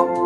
you